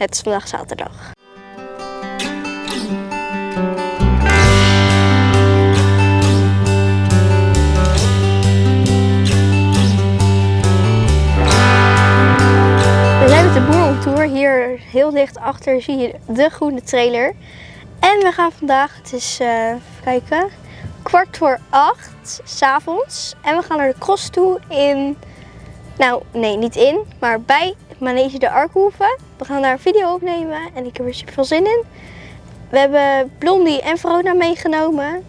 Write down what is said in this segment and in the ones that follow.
Het is vandaag zaterdag. We zijn met de boer op tour. Hier heel dicht achter zie je de groene trailer. En we gaan vandaag, het is, eh, even kijken, kwart voor acht s'avonds. En we gaan naar de cross toe in, nou nee niet in, maar bij Manege de Arkhoeven. We gaan daar een video opnemen en ik heb er super veel zin in. We hebben Blondie en Verona meegenomen.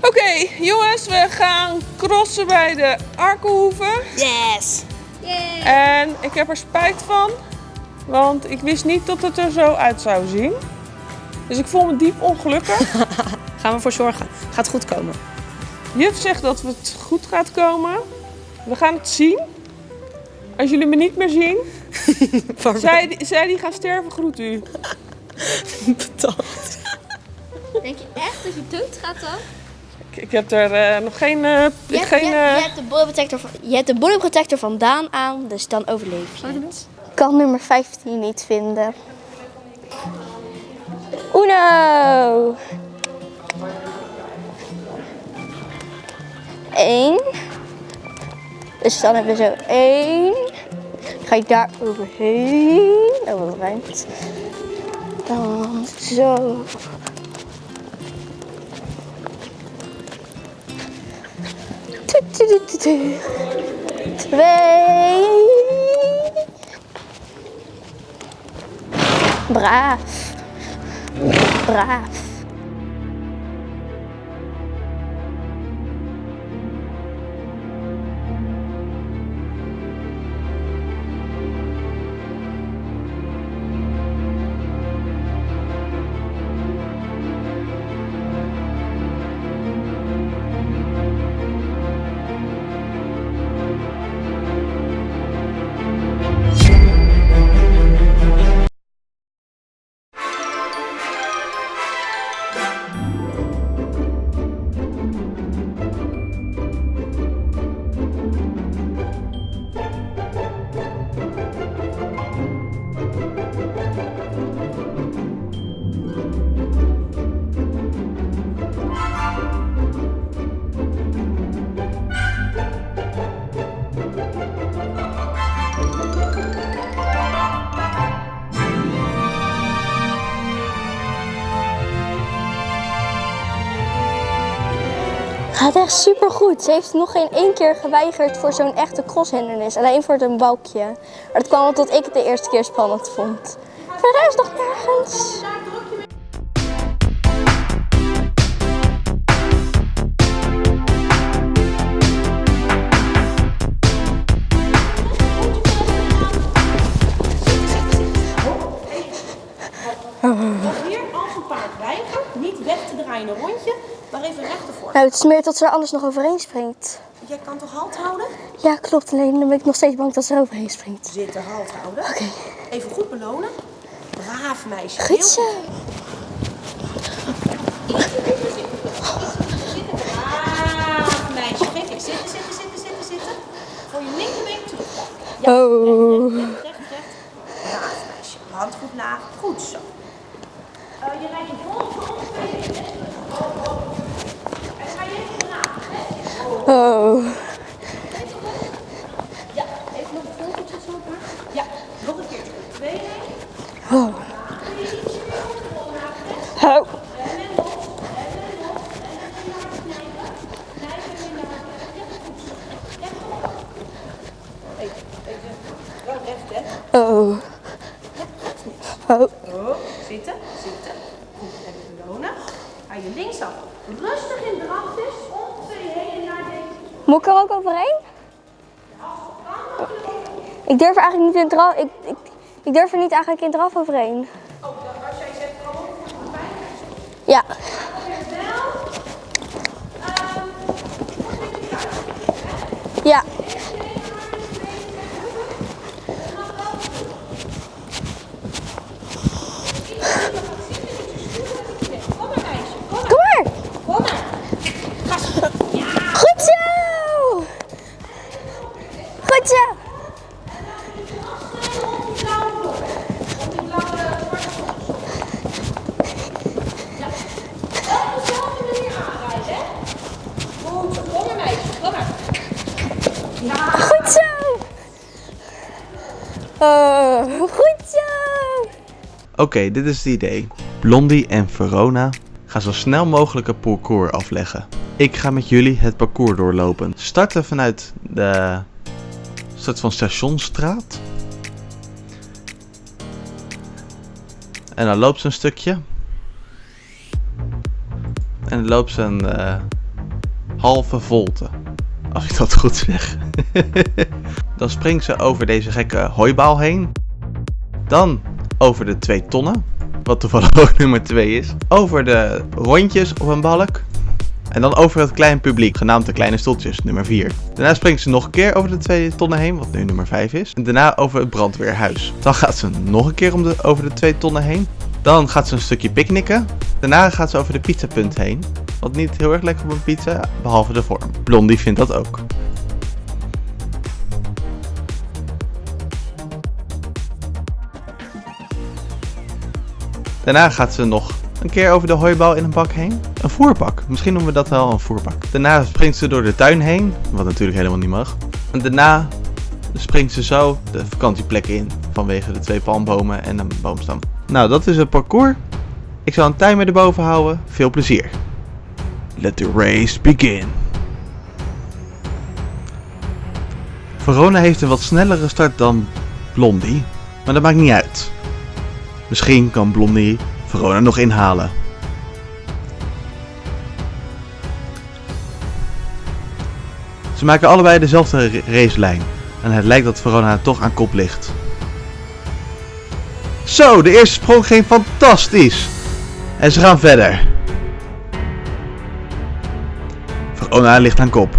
Oké, jongens, we gaan crossen bij de Arkenhoeven. Yes! En ik heb er spijt van, want ik wist niet dat het er zo uit zou zien. Dus ik voel me diep ongelukkig. Gaan we voor zorgen. Gaat goed komen. Juf zegt dat het goed gaat komen. We gaan het zien. Als jullie me niet meer zien, zij, zij die gaan sterven, groet u. Betaald. Denk je echt dat je dood gaat dan? Ik, ik heb er eh, nog geen... eh, Je hebt, geen je, eh, hebt, je hebt de body protector van, je hebt de body protector van Daan aan, dus dan overleef je het. Ik kan nummer 15 niet vinden. Uno! Eén. Dus dan hebben we zo één. Ga je daar overheen. Oh, wat ruimt. Dan zo. Twee. Braaf. Braaf. Gaat echt super goed. Ze heeft nog geen één keer geweigerd voor zo'n echte crosshindernis. Alleen voor een balkje. Maar dat kwam omdat ik het de eerste keer spannend vond. Voor de rest nog nergens. Niet weg te draaien een rondje, maar even recht ervoor. Nou, het is meer dat ze er anders nog overheen springt. Jij kan toch halt houden? Ja, klopt. Alleen dan ben ik nog steeds bang dat ze er overheen springt. Zitten, halt houden. Oké. Even goed belonen. Braaf meisje. Goed zo. Braaf meisje. Geef je. Zitten, zitten, zitten, zitten, zitten. Voor je linkerbeen terug. Oh. Recht, recht, recht. Braaf meisje. Hand goed laag. Goed zo. Eh, je rijdt je vol voor twee benen. En ga je even braaf. hè? Oh. Ja, even nog een vogeltje zo maar. Ja, nog een keertje. Twee. Oh. Oh. Wel recht, hè? Oh. Oh. Oh, zitten, zitten. Goed, even belonen. Ga je linksaf. Rustig in drafjes. Ongeveer heen naar deze. Moet ik er ook overheen? Ik durf eigenlijk niet in draf. Ik, ik, ik durf er niet eigenlijk in draf overheen. Oh, als jij zegt, kom op, mij. Ja. Ja. Kom maar, meisje. Kom maar. Kom maar. Kom maar. Goed zo. Goed zo. Om die blauwe Oké, dit is het idee. Blondie en Verona gaan zo snel mogelijk een parcours afleggen. Ik ga met jullie het parcours doorlopen. Starten vanuit de soort van stationstraat. En dan loopt ze een stukje. En dan loopt ze een eh, halve volte. Als ik dat goed zeg. dan springt ze over deze gekke hooibaal heen. Dan over de twee tonnen. Wat toevallig ook nummer 2 is. Over de rondjes op een balk. En dan over het kleine publiek, genaamd de kleine stoeltjes, nummer 4. Daarna springt ze nog een keer over de twee tonnen heen, wat nu nummer 5 is. En daarna over het brandweerhuis. Dan gaat ze nog een keer om de, over de twee tonnen heen. Dan gaat ze een stukje picknicken. Daarna gaat ze over de pizzapunt heen. Wat niet heel erg lekker op een pizza, behalve de vorm. Blondie vindt dat ook. Daarna gaat ze nog een keer over de hooibal in een bak heen. Een voerbak. Misschien noemen we dat wel een voerbak. Daarna springt ze door de tuin heen. Wat natuurlijk helemaal niet mag. En daarna springt ze zo de vakantieplek in. Vanwege de twee palmbomen en een boomstam. Nou, dat is het parcours. Ik zal een timer erboven houden. Veel plezier. Let the race begin. Verona heeft een wat snellere start dan Blondie. Maar dat maakt niet uit. Misschien kan Blondie Verona nog inhalen. Ze maken allebei dezelfde ra- racelijn. En het lijkt dat Verona toch aan kop ligt. Zo, de eerste sprong ging fantastisch. En ze gaan verder. Verona ligt aan kop.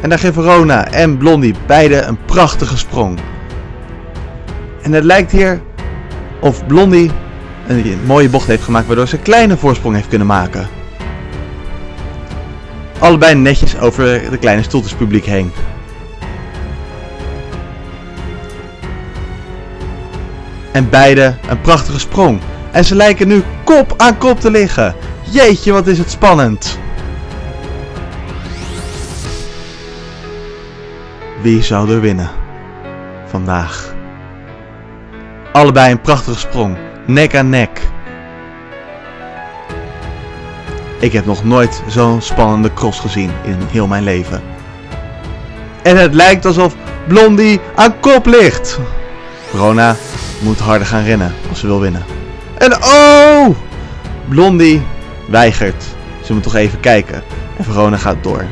En daar geven Verona en Blondie beide een prachtige sprong. En het lijkt hier of Blondie een mooie bocht heeft gemaakt waardoor ze een kleine voorsprong heeft kunnen maken. Allebei netjes over de kleine stoeltjespubliek heen. En beide een prachtige sprong. En ze lijken nu kop aan kop te liggen. Jeetje, wat is het spannend. Wie zou er winnen? Vandaag. Allebei een prachtige sprong. Nek aan nek. Ik heb nog nooit zo'n spannende cross gezien in heel mijn leven. En het lijkt alsof Blondie aan kop ligt. Verona moet harder gaan rennen als ze wil winnen. En oh! Blondie weigert. Ze moet toch even kijken. En Verona gaat door.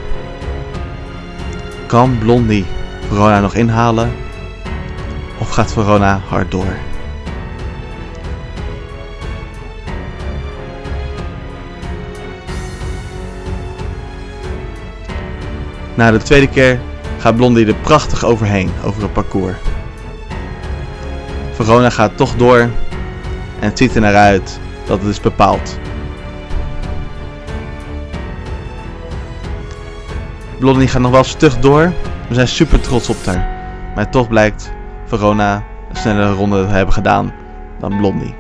Kan Blondie Verona nog inhalen? Of gaat Verona hard door? Na de tweede keer gaat Blondie er prachtig overheen, over het parcours. Verona gaat toch door en het ziet er naar uit dat het is bepaald. Blondie gaat nog wel stug door. We zijn super trots op haar. Maar toch blijkt Verona een snellere ronde te hebben gedaan dan Blondie.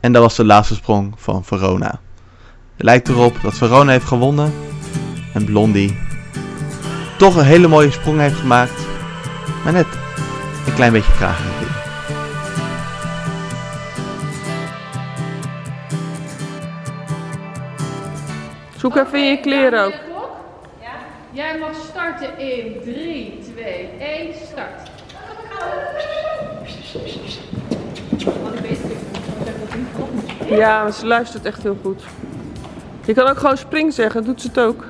En dat was de laatste sprong van Verona. Het lijkt erop dat Verona heeft gewonnen en Blondie toch een hele mooie sprong heeft gemaakt. Maar net een klein beetje kraag Zoek even in je kleren ook. Jij mag starten in 3, 2, 1, start. Ja, ze luistert echt heel goed. Je kan ook gewoon spring zeggen, doet ze het ook.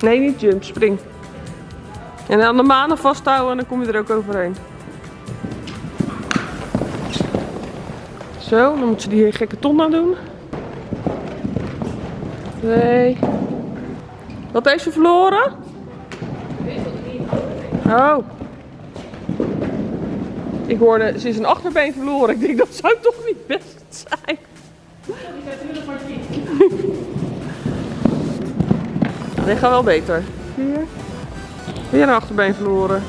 Nee, niet jump, spring. En aan de manen vasthouden en dan kom je er ook overheen. Zo, dan moet ze die gekke ton aan doen. Twee. Wat heeft ze verloren? Oh. Ik hoorde, ze is een achterbeen verloren. Ik denk, dat zou toch niet best zijn. Nee, gaat wel beter. Hier. Weer een achterbeen verloren.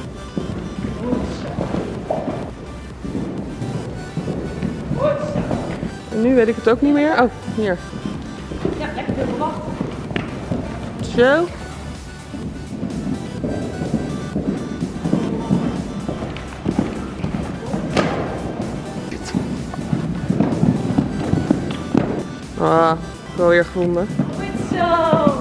En nu weet ik het ook niet meer. Oh, hier. Zo. Ah, wel weer gevonden. Goed zo.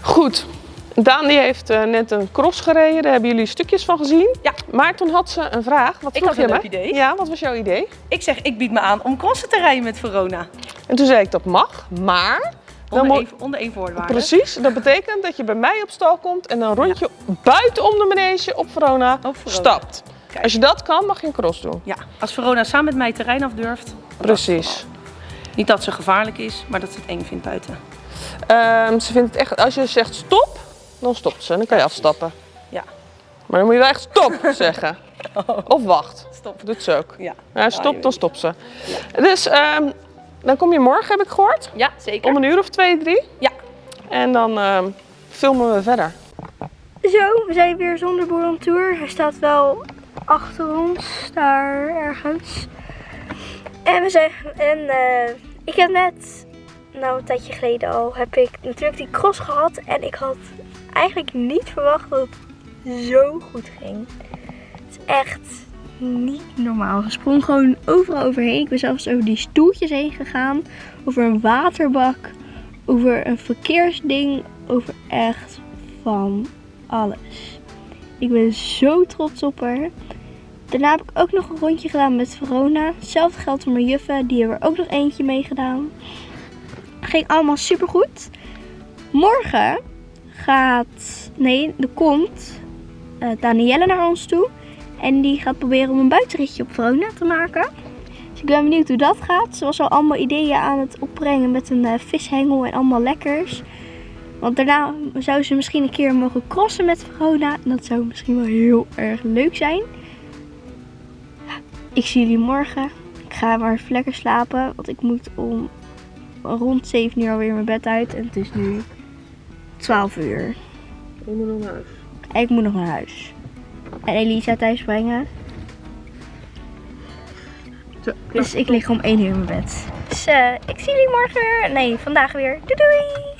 Goed. Daan die heeft eh, net een cross gereden. Daar hebben jullie stukjes van gezien. Ja. Maar toen had ze een vraag. Wat Ik vroeg had je een me? leuk idee. Ja, wat was jouw idee? Ik zeg, ik bied me aan om crossen te rijden met Verona. En toen zei ik dat mag, maar... Onder, één, onder één voorwaarde. precies, dat betekent dat je bij mij op stal komt en een rondje buitenom de manege op Verona, Op Verona. stapt. Kijk. Als je dat kan, mag je een cross doen. Ja, als Verona samen met mij terrein afdurft. Precies. Niet dat ze gevaarlijk is, maar dat ze het eng vindt buiten. Ehm, ze vindt het echt, als je zegt stop, dan stopt ze. Dan kan je afstappen. Ja. Maar dan moet je wel echt stop zeggen. Of wacht. Stop. Doet ze ook. Ja, Ja, stop, dan stopt ze. Dus ehm, dan kom je morgen, heb ik gehoord. Ja, zeker. Om een uur of twee, drie. Ja. En dan ehm, filmen we verder. Zo, we zijn weer zonder boer on tour. Hij staat wel achter ons, daar ergens. En we zijn. En eh, ik heb net, nou een tijdje geleden al, heb ik natuurlijk die cross gehad. En ik had eigenlijk niet verwacht dat het zo goed ging. Het is echt niet normaal. Ze sprong gewoon overal overheen. Ik ben zelfs over die stoeltjes heen gegaan. Over een waterbak. Over een verkeersding. Over echt van alles. Ik ben zo trots op haar. Daarna heb ik ook nog een rondje gedaan met Verona. Hetzelfde geldt voor mijn juffen. Die hebben er ook nog eentje mee gedaan. Ging allemaal super goed. Morgen gaat... Nee, er komt eh Danielle naar ons toe. En die gaat proberen om een buitenritje op Verona te maken. Dus ik ben benieuwd hoe dat gaat. Ze was al allemaal ideeën aan het opbrengen met een eh, vishengel en allemaal lekkers. Want daarna zou ze misschien een keer mogen crossen met Verona. En dat zou misschien wel heel erg leuk zijn. Ik zie jullie morgen. Ik ga maar even lekker slapen. Want ik moet om rond 7 uur alweer mijn bed uit. En het is nu 12 uur. Ik moet nog naar huis. Ik moet nog naar huis. En Elisa thuis brengen. Dus ik lig om 1 uur in mijn bed. Dus eh, ik zie jullie morgen weer. Nee, vandaag weer. Doei doei!